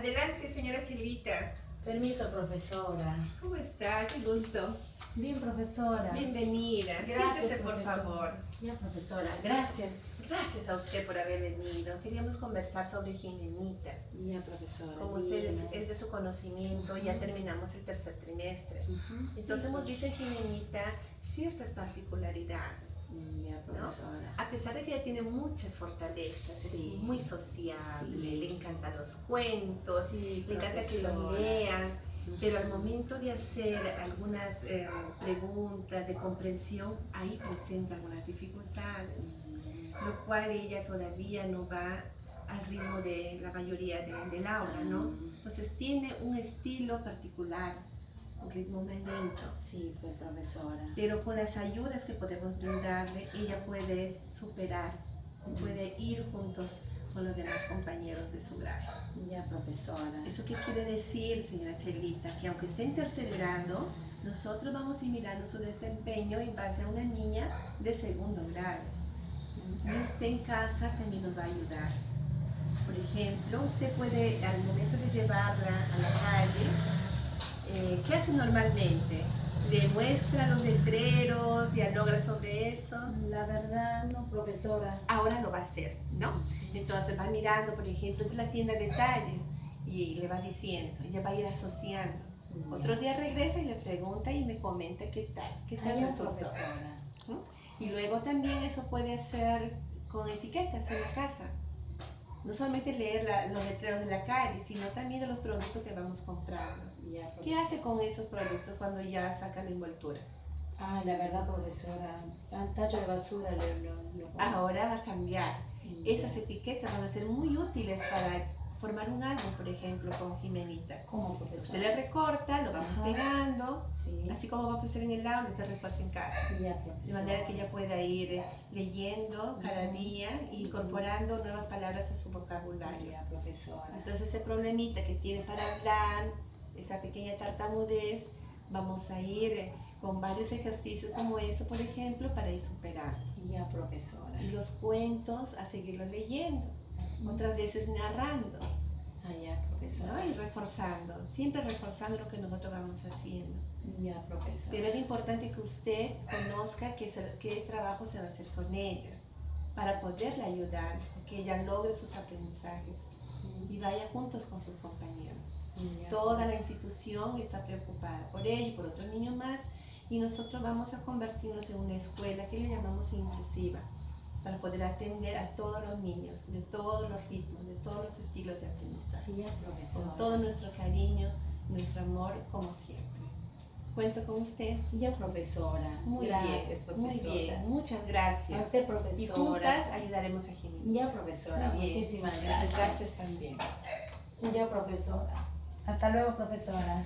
Adelante, señora Chilita. Permiso, profesora. ¿Cómo está? Qué gusto. Bien, profesora. Bienvenida. Gracias, Siéntese, por favor. Bien, profesora. Gracias. Gracias a usted por haber venido. Queríamos conversar sobre Jimenita. Bien, profesora. Como usted es, de su conocimiento, ya terminamos el tercer trimestre. Entonces hemos visto en Jimenita ciertas particularidades. Profesora. A pesar de que ella tiene muchas fortalezas, Sí. es muy sociable, Sí. le encantan los cuentos, Sí, le encanta que lo lean, pero al momento de hacer algunas eh, preguntas de comprensión, ahí presenta algunas dificultades, Mm, lo cual ella todavía no va al ritmo de la mayoría de- del aula, ¿no? Mm. Entonces tiene un estilo particular, un ritmo lento, Sí, pues, profesora. pero con las ayudas que podemos brindarle, ella puede superar, puede ir juntos con los demás compañeros de su grado. Ya, profesora. ¿Eso qué quiere decir, señora Chelita? Que aunque esté en tercer grado, nosotros vamos a ir mirando su desempeño en base a una niña de segundo grado. Y usted en casa también nos va a ayudar. Por ejemplo, usted puede, al momento de llevarla a la calle, eh, ¿qué hace normalmente? ¿Le muestra los letreros, dialoga sobre eso? La verdad, no, profesora. ahora lo va a hacer, ¿no? Entonces va mirando, por ejemplo, de la tienda de detalle y le va diciendo, ella va a ir asociando. Ya. Otro día regresa y le pregunta y me comenta qué tal, qué tal resultó. profesora. Y luego también eso puede ser con etiquetas en la casa. No solamente leer la- los letreros de la calle, sino también de los productos que vamos comprando. Ya, ¿Qué hace con esos productos cuando ya saca la envoltura? Ah, la verdad, profesora. Al tacho de basura le lo, lo- Ahora va a cambiar. Ya. Esas etiquetas van a ser muy útiles para formar un álbum, por ejemplo, con Jimenita. ¿Cómo, Usted profesora? le recorta, lo vamos Ajá. pegando, Sí. así como va a pasar en el aula, usted refuerza en casa. Ya, De manera que ella pueda ir eh, leyendo cada día y incorporando nuevas palabras a su vocabulario. Ya, profesora. Entonces ese problemita que tiene para hablar, esa pequeña tartamudez, vamos a ir eh, con varios ejercicios como eso, por ejemplo, para ir superando. Ya, profesora. Y los cuentos a seguirlos leyendo, otras veces narrando. Ah. Y reforzando, siempre reforzando lo que nosotros vamos haciendo. Ya, profesora. Pero es importante que usted conozca qué, trabajo se va a hacer con ella para poderle ayudar, que ella logre sus aprendizajes y vaya juntos con sus compañeros. Ya, Toda la institución está preocupada por ella y por otros niños más y nosotros vamos a convertirnos en una escuela que le llamamos inclusiva para poder atender a todos los niños, de todos los ritmos, de todos los estilos de aprendizaje con todo nuestro cariño, nuestro amor, como siempre. Cuento con usted. Ya, profesora. Muy Gracias, bien, profesora. muy bien. Muchas A gracias. Y profesora. juntas ayudaremos a Jimena. Ya, profesora. Bien. Muchísimas gracias. Gracias también. Ya, profesora. Hasta luego, profesora.